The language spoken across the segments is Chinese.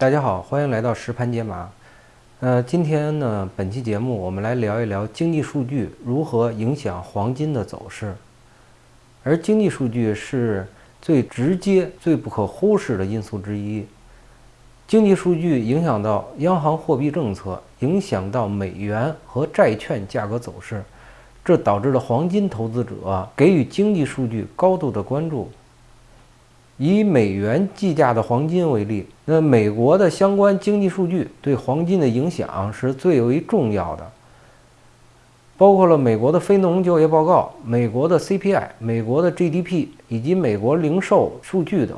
大家好，欢迎来到实盘解码。呃，今天呢，本期节目我们来聊一聊经济数据如何影响黄金的走势。而经济数据是最直接、最不可忽视的因素之一。经济数据影响到央行货币政策，影响到美元和债券价格走势，这导致了黄金投资者给予经济数据高度的关注。以美元计价的黄金为例，那美国的相关经济数据对黄金的影响是最为重要的，包括了美国的非农就业报告、美国的 CPI、美国的 GDP 以及美国零售数据等。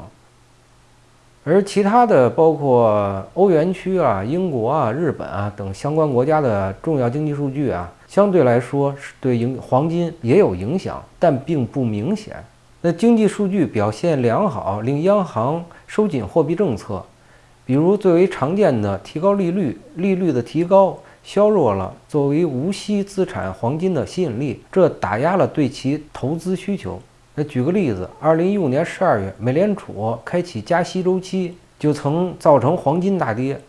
而其他的包括欧元区啊、英国啊、日本啊等相关国家的重要经济数据啊，相对来说是对影黄金也有影响，但并不明显。那经济数据表现良好，令央行收紧货币政策，比如最为常见的提高利率，利率的提高削弱了作为无息资产黄金的吸引力，这打压了对其投资需求。那举个例子，二零一五年十二月，美联储开启加息周期，就曾造成黄金大跌。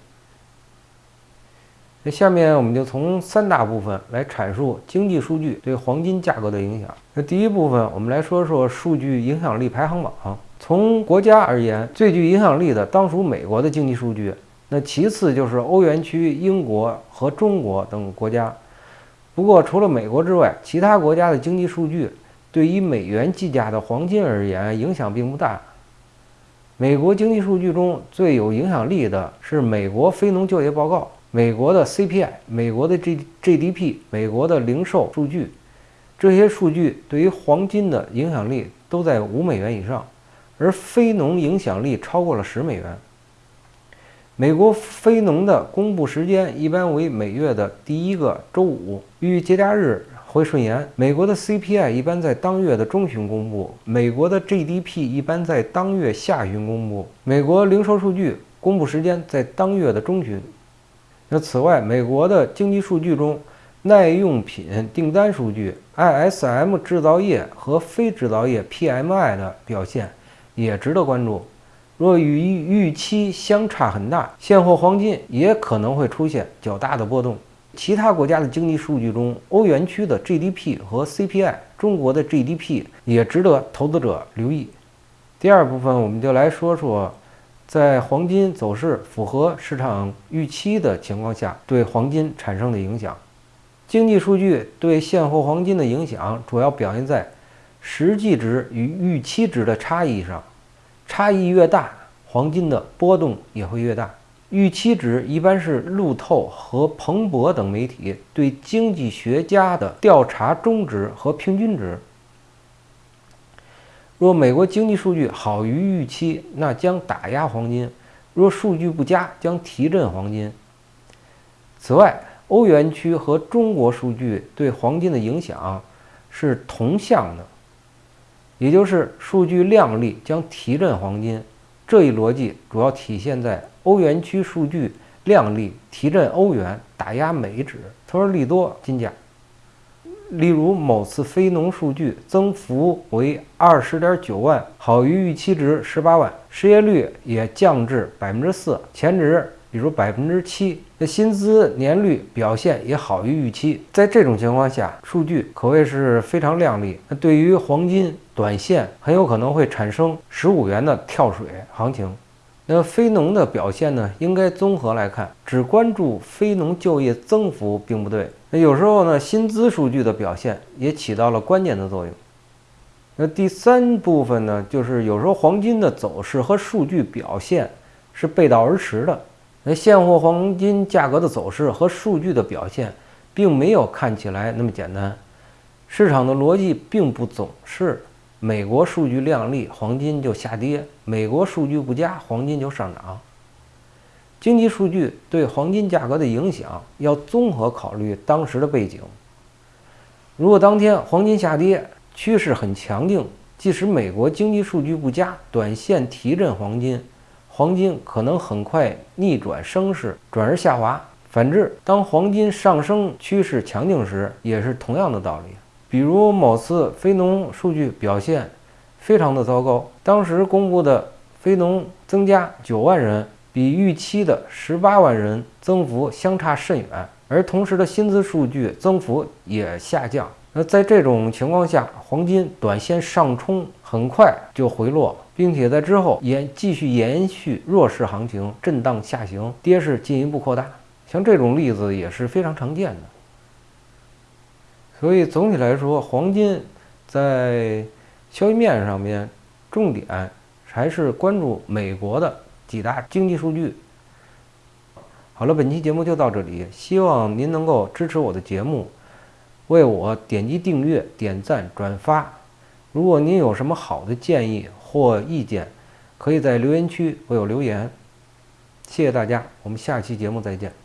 那下面我们就从三大部分来阐述经济数据对黄金价格的影响。那第一部分，我们来说说数据影响力排行榜。从国家而言，最具影响力的当属美国的经济数据，那其次就是欧元区、英国和中国等国家。不过，除了美国之外，其他国家的经济数据对于美元计价的黄金而言影响并不大。美国经济数据中最有影响力的是美国非农就业报告。美国的 CPI、美国的 G GDP、美国的零售数据，这些数据对于黄金的影响力都在五美元以上，而非农影响力超过了十美元。美国非农的公布时间一般为每月的第一个周五，与节假日会顺延。美国的 CPI 一般在当月的中旬公布，美国的 GDP 一般在当月下旬公布，美国零售数据公布时间在当月的中旬。那此外，美国的经济数据中，耐用品订单数据、ISM 制造业和非制造业 PMI 的表现也值得关注。若与预期相差很大，现货黄金也可能会出现较大的波动。其他国家的经济数据中，欧元区的 GDP 和 CPI，中国的 GDP 也值得投资者留意。第二部分，我们就来说说。在黄金走势符合市场预期的情况下，对黄金产生的影响，经济数据对现货黄金的影响主要表现在实际值与预期值的差异上，差异越大，黄金的波动也会越大。预期值一般是路透和彭博等媒体对经济学家的调查中值和平均值。若美国经济数据好于预期，那将打压黄金；若数据不佳，将提振黄金。此外，欧元区和中国数据对黄金的影响是同向的，也就是数据靓丽将提振黄金。这一逻辑主要体现在欧元区数据靓丽提振欧元，打压美指，从而利多金价。例如，某次非农数据增幅为二十点九万，好于预期值十八万，失业率也降至百分之四，前值比如百分之七，那薪资年率表现也好于预期。在这种情况下，数据可谓是非常靓丽。那对于黄金短线很有可能会产生十五元的跳水行情。那非农的表现呢？应该综合来看，只关注非农就业增幅并不对。那有时候呢，薪资数据的表现也起到了关键的作用。那第三部分呢，就是有时候黄金的走势和数据表现是背道而驰的。那现货黄金价格的走势和数据的表现，并没有看起来那么简单。市场的逻辑并不总是美国数据靓丽，黄金就下跌；美国数据不佳，黄金就上涨。经济数据对黄金价格的影响要综合考虑当时的背景。如果当天黄金下跌，趋势很强劲，即使美国经济数据不佳，短线提振黄金，黄金可能很快逆转升势，转而下滑。反之，当黄金上升趋势强劲时，也是同样的道理。比如某次非农数据表现非常的糟糕，当时公布的非农增加九万人。比预期的十八万人增幅相差甚远，而同时的薪资数据增幅也下降。那在这种情况下，黄金短线上冲很快就回落，并且在之后延继续延续弱势行情，震荡下行，跌势进一步扩大。像这种例子也是非常常见的。所以总体来说，黄金在消息面上面，重点还是关注美国的几大经济数据。好了，本期节目就到这里，希望您能够支持我的节目。为我点击订阅、点赞、转发。如果您有什么好的建议或意见，可以在留言区为我留言。谢谢大家，我们下期节目再见。